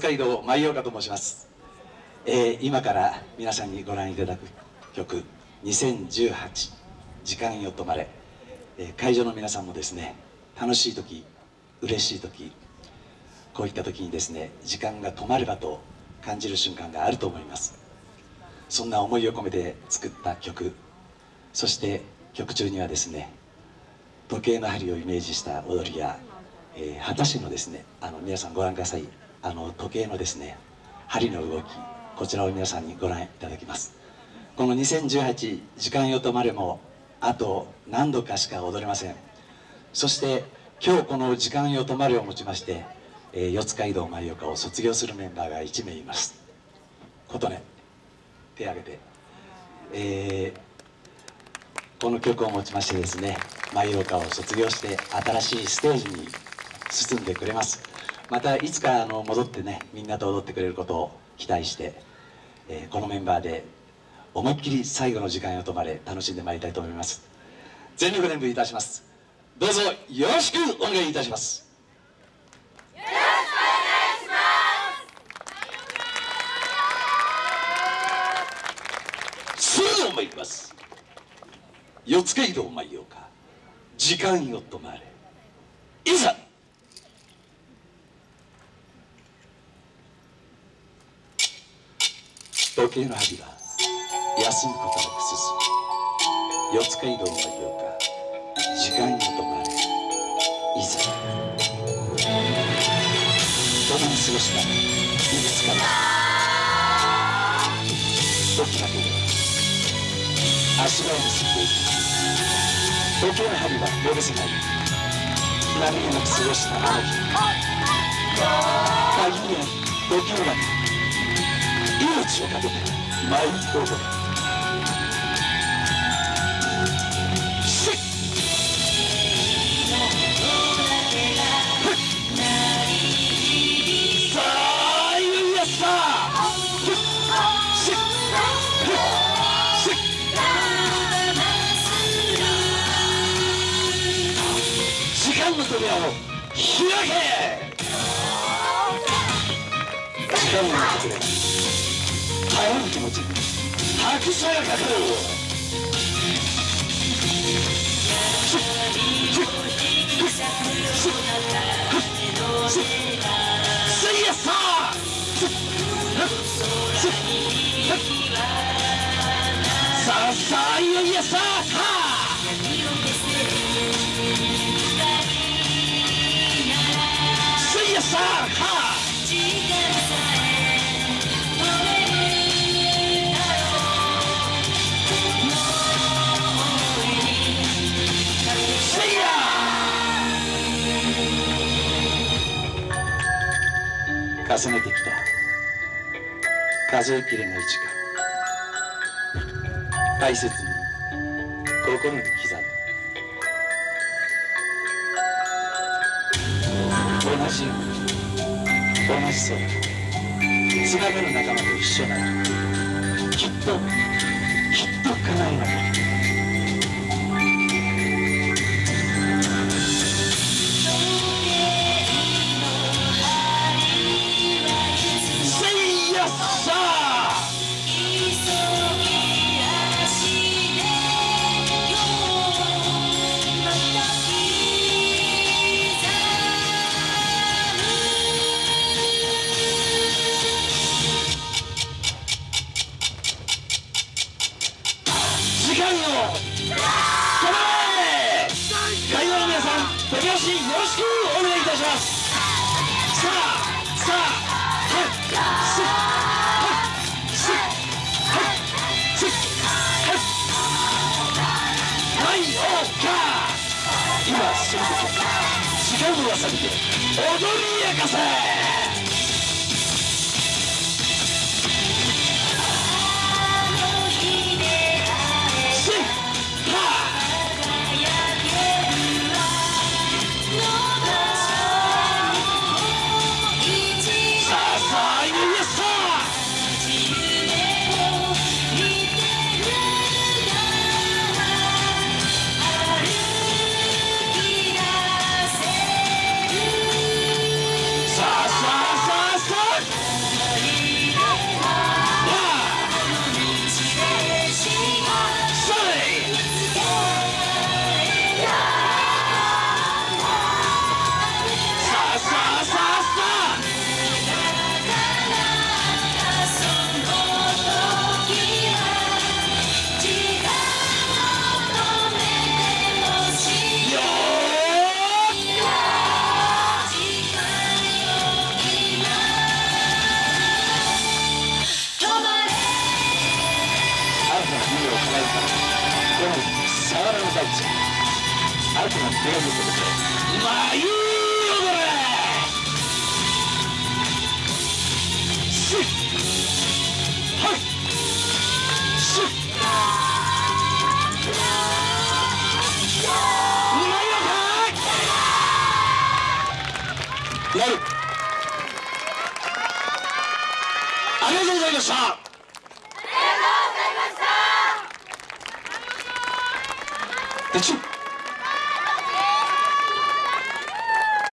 街道舞岡と申します、えー、今から皆さんにご覧いただく曲2018時間よ止まれ、えー、会場の皆さんもですね楽しい時嬉しい時こういった時にですね時間が止まればと感じる瞬間があると思います。そんな思いを込めて作った曲。そして曲中にはですね時計の針をイメージした踊りや、えー、果たしのですねあの皆さんご覧ください。あの時計のですね針の動きこちらを皆さんにご覧いただきます。この2018時間よ止まれもあと何度かしか踊れません。そして今日この時間よ止まれをもちまして、えー、四街道舞岡を卒業するメンバーが1名います。琴音手を挙げて、えー、この曲をもちましてですね舞岡を卒業して新しいステージに進んでくれます。またいつかあの戻ってねみんなと踊ってくれることを期待して、えー、このメンバーで思いっきり最後の時間を止まれ楽しんでまいりたいと思います。全力演舞いたします。どうぞよろしくお願いいたします。よろしくお願いします。それでは参ります。四街道参ようか。時間よ止まれ。いざ時計の針は休むことなく進む。四街道のようか時間よ止まれ。いざ。共に過ごしたいくつかの時だけで足場を結んでいく時計の針は呼べせない何気なく過ごしたあの日。限りない時計の中命をかけて舞い踊る時間の扉を開け時間の扉耐える気持ち拍手がかかるせいやささあさあいよいよさあ重ねてきた。数えきれない時間。大切に心に刻む。同じ同じ空つながる仲間と一緒ならきっときっと叶えなきゃしよろしくお願いいたしますさあさあはいすっはいすっはいすっはいはいオーカー今その時時間を忘れて踊り明かせ手を振ってくださいまあいいよこれしっはいしっうまいのかやるありがとうございました。あり